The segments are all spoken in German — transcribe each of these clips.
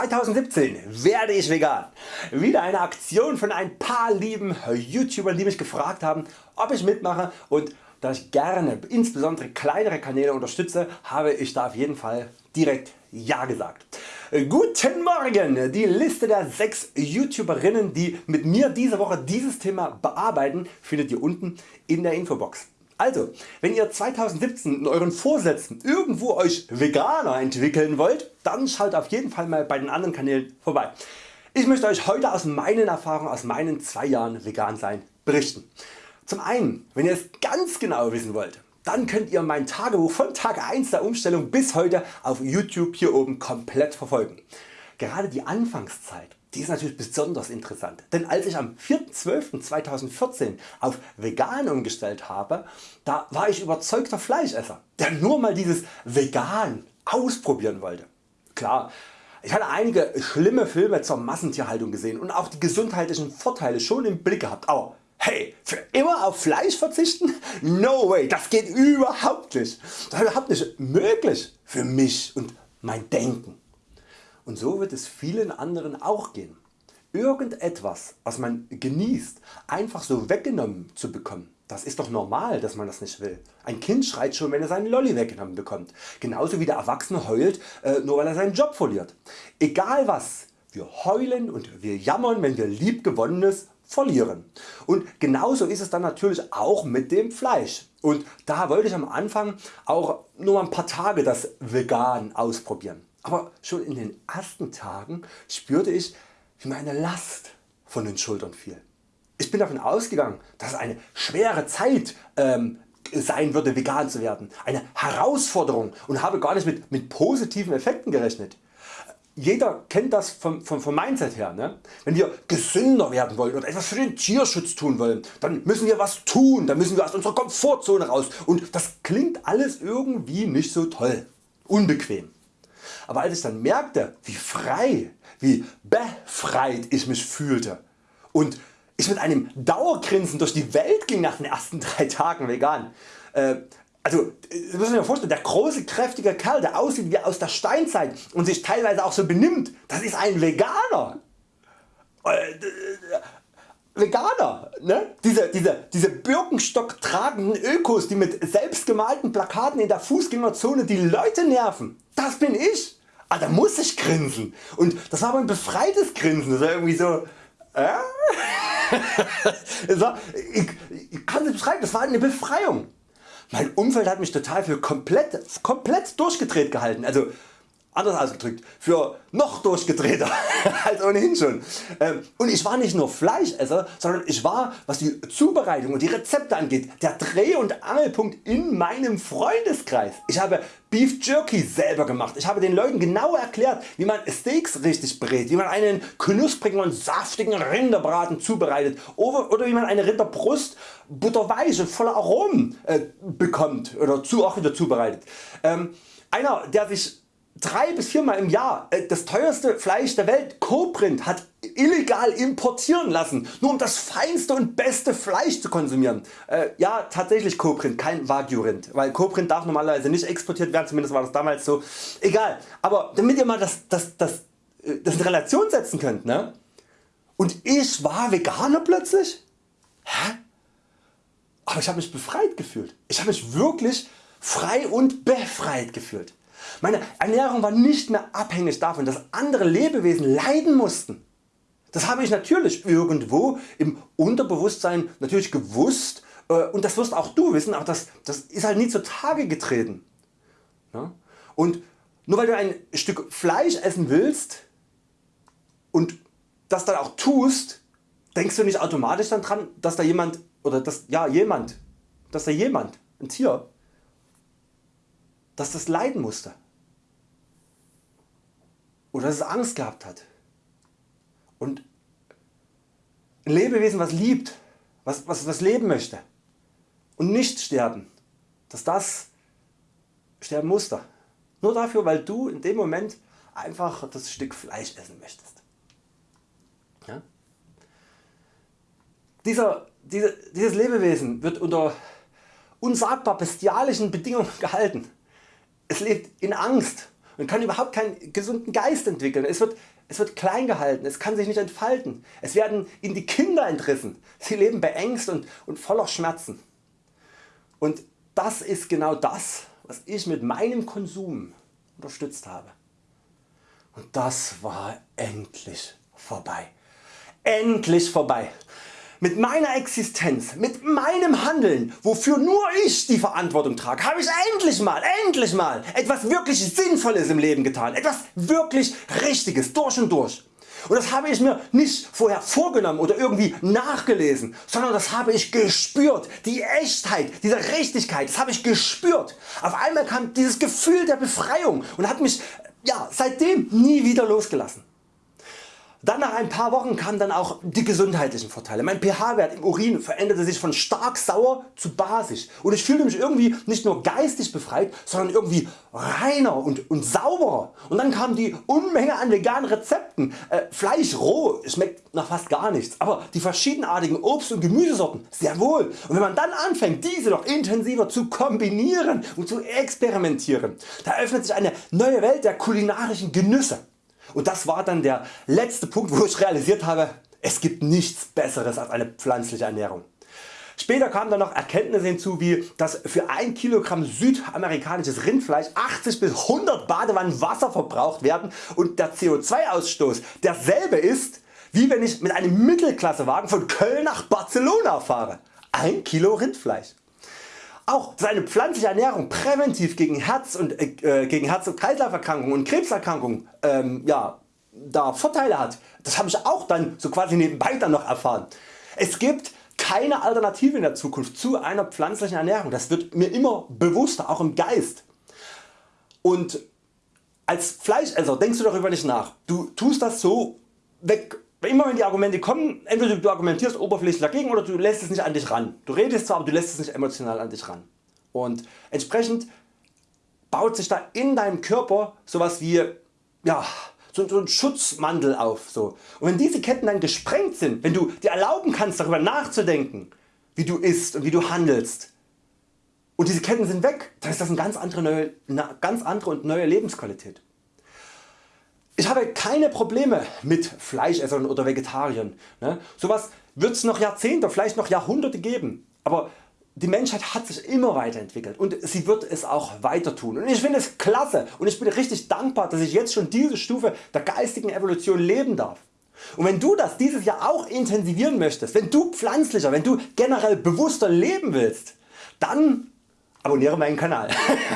2017 werde ich vegan. Wieder eine Aktion von ein paar lieben YouTubern die mich gefragt haben ob ich mitmache und da ich gerne insbesondere kleinere Kanäle unterstütze habe ich da auf jeden Fall direkt Ja gesagt. Guten Morgen! Die Liste der 6 YouTuberinnen die mit mir diese Woche dieses Thema bearbeiten findet ihr unten in der Infobox. Also, wenn ihr 2017 in euren Vorsätzen irgendwo Euch Veganer entwickeln wollt, dann schaut auf jeden Fall mal bei den anderen Kanälen vorbei. Ich möchte Euch heute aus meinen Erfahrungen aus meinen 2 Jahren vegan sein berichten. Zum einen, wenn ihr es ganz genau wissen wollt, dann könnt ihr mein Tagebuch von Tag 1 der Umstellung bis heute auf YouTube hier oben komplett verfolgen. Gerade die Anfangszeit die ist natürlich besonders interessant, denn als ich am 4.12.2014 auf vegan umgestellt habe, da war ich überzeugter Fleischesser, der nur mal dieses vegan ausprobieren wollte. Klar, ich hatte einige schlimme Filme zur Massentierhaltung gesehen und auch die gesundheitlichen Vorteile schon im Blick gehabt, aber hey, für immer auf Fleisch verzichten? No way, das geht überhaupt nicht. Das ist überhaupt nicht möglich für mich und mein Denken. Und so wird es vielen anderen auch gehen. Irgendetwas was man genießt einfach so weggenommen zu bekommen, das ist doch normal dass man das nicht will. Ein Kind schreit schon wenn er seinen Lolli weggenommen bekommt, genauso wie der Erwachsene heult äh, nur weil er seinen Job verliert. Egal was, wir heulen und wir jammern wenn wir liebgewonnenes verlieren. Und genauso ist es dann natürlich auch mit dem Fleisch. Und da wollte ich am Anfang auch nur ein paar Tage das Vegan ausprobieren. Aber schon in den ersten Tagen spürte ich wie meine Last von den Schultern fiel. Ich bin davon ausgegangen dass es eine schwere Zeit ähm, sein würde vegan zu werden, eine Herausforderung und habe gar nicht mit, mit positiven Effekten gerechnet. Jeder kennt das vom, vom, vom Mindset her. Ne? Wenn wir gesünder werden wollen oder etwas für den Tierschutz tun wollen, dann müssen wir was tun, dann müssen wir aus unserer Komfortzone raus und das klingt alles irgendwie nicht so toll, unbequem. Aber als ich dann merkte wie frei, wie befreit ich mich fühlte und ich mit einem Dauergrinsen durch die Welt ging nach den ersten 3 Tagen vegan. Äh, also das muss man vorstellen, der große kräftige Kerl der aussieht wie aus der Steinzeit und sich teilweise auch so benimmt, das ist ein Veganer. Veganer, ne? diese, diese, diese Birkenstock tragenden Ökos die mit selbstgemalten Plakaten in der Fußgängerzone die Leute nerven, das bin ich ah, da muss ich grinsen. Und das war aber ein befreites Grinsen. Das war irgendwie so. Äh? war, ich, ich kann es beschreiben, das war eine Befreiung. Mein Umfeld hat mich total für komplett, komplett durchgedreht gehalten. Also anders ausgedrückt, für noch durchgedrehter als ohnehin schon. Ähm, und ich war nicht nur Fleischesser, sondern ich war was die Zubereitung und die Rezepte angeht der Dreh- und Angelpunkt in meinem Freundeskreis. Ich habe Beef Jerky selber gemacht. Ich habe den Leuten genau erklärt wie man Steaks richtig brät, wie man einen knusprigen und saftigen Rinderbraten zubereitet oder wie man eine Rinderbrust butterweich und voller Aromen äh, bekommt oder auch wieder zubereitet. Ähm, einer der sich drei bis viermal im Jahr äh, das teuerste Fleisch der Welt Coprint hat illegal importieren lassen, nur um das feinste und beste Fleisch zu konsumieren. Äh, ja tatsächlich Coprint, kein Wagyu Rind, weil Coprint darf normalerweise nicht exportiert werden, zumindest war das damals so. Egal, aber damit ihr mal das, das, das, äh, das in Relation setzen könnt. Ne? Und ich war Veganer plötzlich? Hä? Aber ich habe mich befreit gefühlt. Ich habe mich wirklich frei und befreit gefühlt. Meine Ernährung war nicht mehr abhängig davon dass andere Lebewesen leiden mussten. Das habe ich natürlich irgendwo im Unterbewusstsein natürlich gewusst äh, und das wirst auch du wissen, aber das, das ist halt nie zutage getreten. Und nur weil du ein Stück Fleisch essen willst und das dann auch tust, denkst du nicht automatisch dann dran, dass da jemand oder dass ja jemand, dass da jemand, ein Tier, dass das leiden musste oder dass es Angst gehabt hat. Und ein Lebewesen was liebt, was, was, was leben möchte und nicht sterben, dass das sterben musste. Nur dafür weil du in dem Moment einfach das Stück Fleisch essen möchtest. Ja? Dieser, diese, dieses Lebewesen wird unter unsagbar bestialischen Bedingungen gehalten. Es lebt in Angst und kann überhaupt keinen gesunden Geist entwickeln. Es wird, es wird klein gehalten, es kann sich nicht entfalten. Es werden ihnen die Kinder entrissen. Sie leben beängst und, und voller Schmerzen. Und das ist genau das was ich mit meinem Konsum unterstützt habe. Und das war endlich vorbei. Endlich vorbei. Mit meiner Existenz, mit meinem Handeln, wofür nur ich die Verantwortung trage, habe ich endlich mal, endlich mal etwas wirklich Sinnvolles im Leben getan. Etwas wirklich Richtiges, durch und durch. Und das habe ich mir nicht vorher vorgenommen oder irgendwie nachgelesen, sondern das habe ich gespürt. Die Echtheit dieser Richtigkeit, das habe ich gespürt. Auf einmal kam dieses Gefühl der Befreiung und hat mich ja, seitdem nie wieder losgelassen. Dann nach ein paar Wochen kamen dann auch die gesundheitlichen Vorteile. Mein pH-Wert im Urin veränderte sich von stark sauer zu basisch und ich fühlte mich irgendwie nicht nur geistig befreit, sondern irgendwie reiner und, und sauberer. Und dann kam die Unmenge an veganen Rezepten. Äh, Fleisch roh schmeckt nach fast gar nichts, aber die verschiedenartigen Obst- und Gemüsesorten sehr wohl. Und wenn man dann anfängt diese noch intensiver zu kombinieren und zu experimentieren, da öffnet sich eine neue Welt der kulinarischen Genüsse. Und das war dann der letzte Punkt wo ich realisiert habe, es gibt nichts besseres als eine pflanzliche Ernährung. Später kamen dann noch Erkenntnisse hinzu wie dass für 1 Kilogramm südamerikanisches Rindfleisch 80 bis 100 Badewannen Wasser verbraucht werden und der CO2 Ausstoß derselbe ist wie wenn ich mit einem Mittelklassewagen von Köln nach Barcelona fahre. 1 Kilo Rindfleisch. Auch seine pflanzliche Ernährung präventiv gegen Herz- und, äh, gegen Herz- und Kreislauferkrankungen und Krebserkrankungen ähm, ja, da Vorteile hat, das habe ich auch dann so quasi nebenbei dann noch erfahren. Es gibt keine Alternative in der Zukunft zu einer pflanzlichen Ernährung. Das wird mir immer bewusster, auch im Geist. Und als Fleischesser denkst du darüber nicht nach. Du tust das so weg Immer wenn die Argumente kommen, entweder du argumentierst oberflächlich dagegen oder du lässt es nicht an dich ran. Du redest zwar, aber du lässt es nicht emotional an dich ran. Und entsprechend baut sich da in deinem Körper sowas wie ja, so, so ein Schutzmantel auf. So. Und wenn diese Ketten dann gesprengt sind, wenn du dir erlauben kannst darüber nachzudenken, wie du isst und wie du handelst, und diese Ketten sind weg, dann ist das eine ganz andere, neue, eine ganz andere und neue Lebensqualität. Ich habe keine Probleme mit Fleischessern oder Vegetariern. Ne? Sowas wird es noch Jahrzehnte, vielleicht noch Jahrhunderte geben. Aber die Menschheit hat sich immer weiterentwickelt und sie wird es auch weiter tun. Und ich finde es klasse und ich bin richtig dankbar dass ich jetzt schon diese Stufe der geistigen Evolution leben darf. Und wenn du das dieses Jahr auch intensivieren möchtest, wenn du pflanzlicher, wenn du generell bewusster leben willst, dann abonniere meinen Kanal.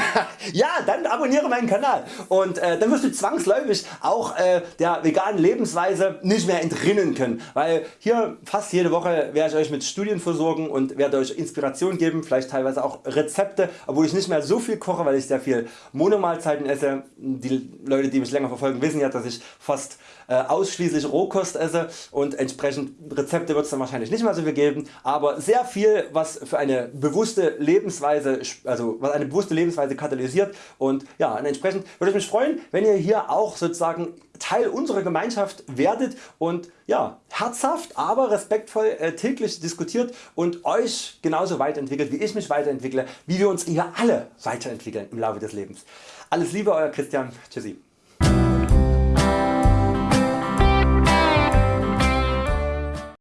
ja, dann abonniere meinen Kanal und äh, dann wirst du zwangsläufig auch äh, der veganen Lebensweise nicht mehr entrinnen können, weil hier fast jede Woche werde ich Euch mit Studien versorgen und werde Euch Inspiration geben, vielleicht teilweise auch Rezepte, obwohl ich nicht mehr so viel koche, weil ich sehr viel Monomahlzeiten esse. Die Leute die mich länger verfolgen wissen ja dass ich fast äh, ausschließlich Rohkost esse und entsprechend Rezepte wird es dann wahrscheinlich nicht mehr so viel geben, aber sehr viel was für eine bewusste Lebensweise also was eine bewusste Lebensweise katalysiert und ja, entsprechend würde ich mich freuen wenn ihr hier auch sozusagen Teil unserer Gemeinschaft werdet und ja, herzhaft aber respektvoll äh, täglich diskutiert und Euch genauso weiterentwickelt wie ich mich weiterentwickle, wie wir uns hier alle weiterentwickeln im Laufe des Lebens. Alles Liebe Euer Christian, Tschüssi.